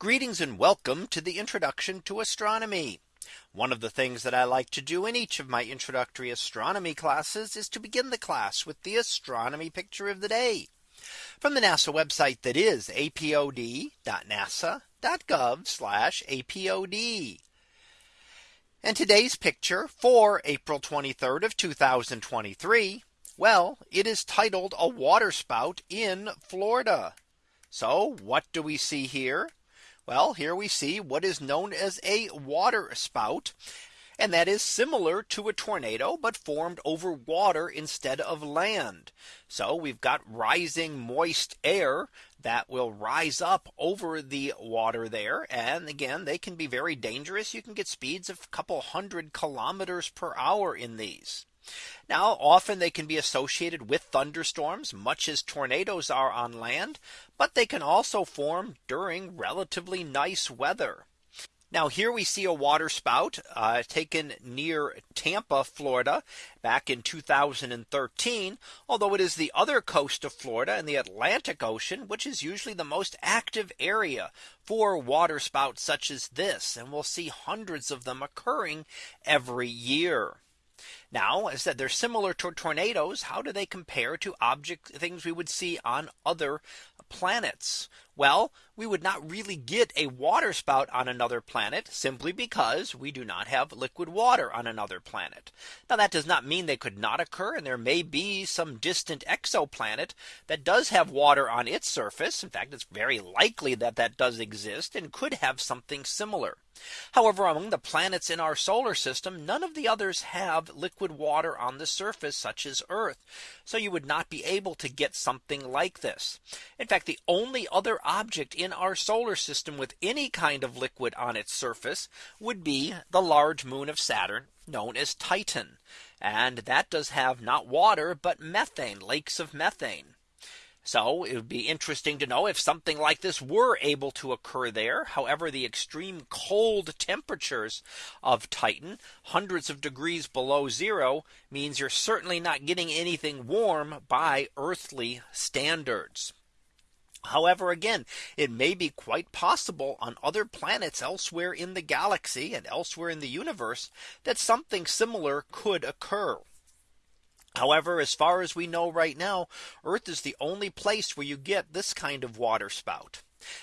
Greetings and welcome to the introduction to astronomy. One of the things that I like to do in each of my introductory astronomy classes is to begin the class with the astronomy picture of the day from the NASA website that is apod.nasa.gov apod. And today's picture for April 23rd of 2023. Well, it is titled a waterspout in Florida. So what do we see here? Well, here we see what is known as a water spout. And that is similar to a tornado, but formed over water instead of land. So we've got rising moist air that will rise up over the water there. And again, they can be very dangerous. You can get speeds of a couple hundred kilometers per hour in these. Now often they can be associated with thunderstorms much as tornadoes are on land, but they can also form during relatively nice weather. Now here we see a water spout uh, taken near Tampa, Florida back in 2013. Although it is the other coast of Florida and the Atlantic Ocean, which is usually the most active area for water spouts such as this. And we'll see hundreds of them occurring every year. Now, as I said, they're similar to tornadoes. How do they compare to object things we would see on other planets? Well, we would not really get a water spout on another planet simply because we do not have liquid water on another planet. Now that does not mean they could not occur and there may be some distant exoplanet that does have water on its surface. In fact, it's very likely that that does exist and could have something similar. However, among the planets in our solar system, none of the others have liquid water on the surface such as Earth. So you would not be able to get something like this. In fact, the only other object in our solar system with any kind of liquid on its surface would be the large moon of Saturn known as Titan. And that does have not water, but methane, lakes of methane. So it would be interesting to know if something like this were able to occur there. However, the extreme cold temperatures of Titan, hundreds of degrees below zero, means you're certainly not getting anything warm by earthly standards. However, again, it may be quite possible on other planets elsewhere in the galaxy and elsewhere in the universe that something similar could occur. However, as far as we know right now, Earth is the only place where you get this kind of water spout.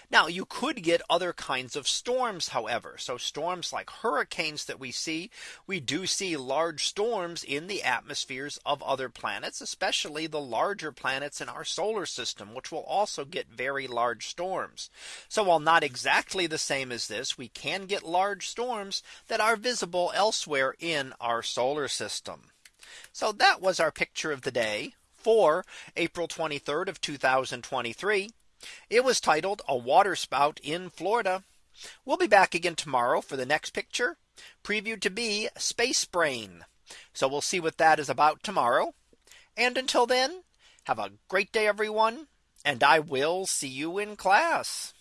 Now you could get other kinds of storms, however. So storms like hurricanes that we see, we do see large storms in the atmospheres of other planets, especially the larger planets in our solar system, which will also get very large storms. So while not exactly the same as this, we can get large storms that are visible elsewhere in our solar system. So that was our picture of the day for April 23rd of 2023. It was titled a water spout in Florida. We'll be back again tomorrow for the next picture previewed to be space brain. So we'll see what that is about tomorrow. And until then, have a great day, everyone. And I will see you in class.